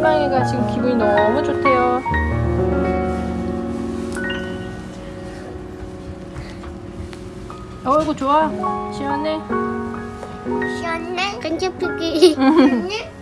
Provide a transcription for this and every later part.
희망이가 지금 기분이 너무 좋대요. 어이구 좋아. 시원해. 시원해? 시원해?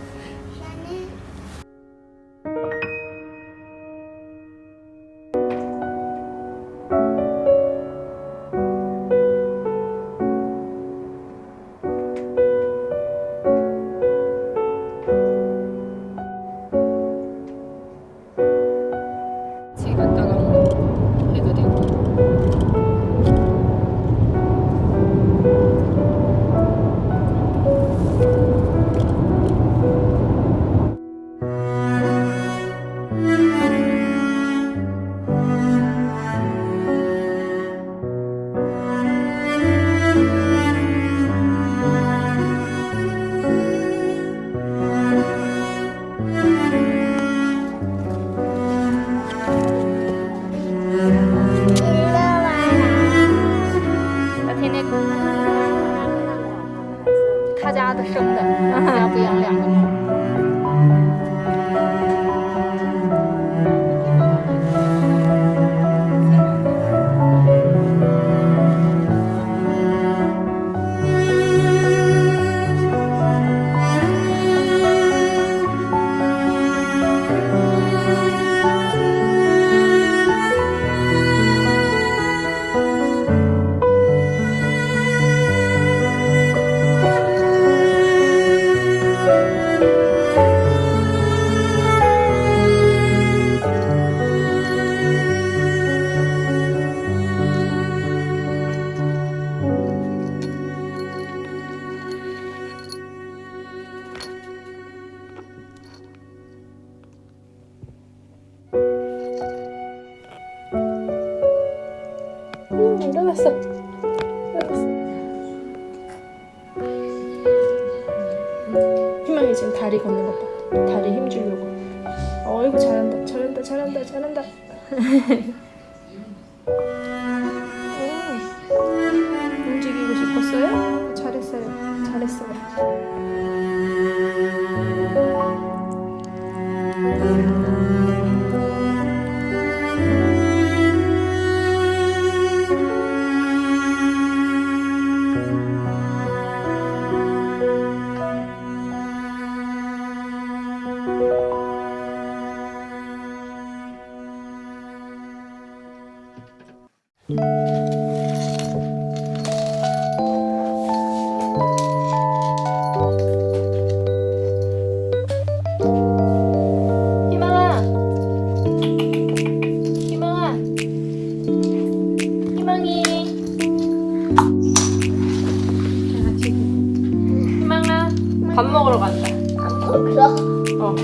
음, 일어났어. 일어났어. 희망이 지금 다리 걷는 것 봐. 다리 힘 주려고. 어이구 잘한다, 잘한다, 잘한다, 잘한다. 오, 움직이고 싶었어요? 잘했어요, 잘했어요. 밥 먹으러 간다. 안 먹어 어.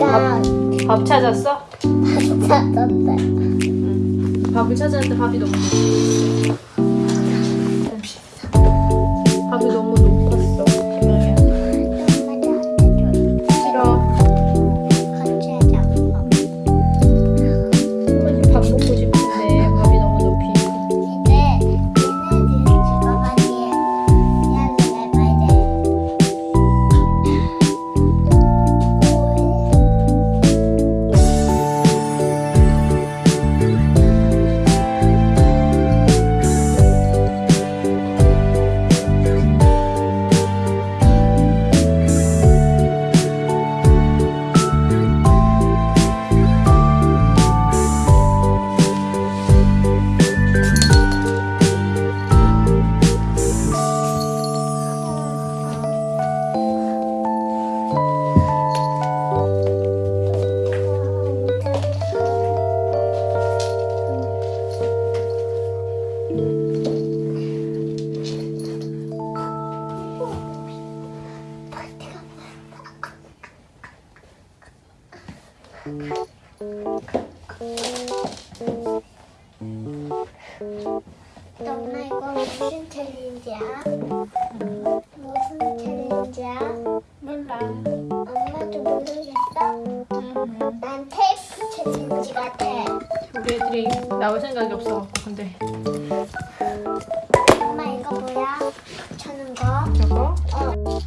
나밥 찾았어? 다섯 찾았어요. 밥을 찾았는데 밥이 너무 엄마 이거 무슨 challenge야? 무슨 challenge야? 몰라 엄마도 모르겠어? 난 테이프 challenge 같아. 우리 애들이 나올 생각이 없어갖고 근데 엄마 이거 뭐야? 쳐는 거? 저거 어.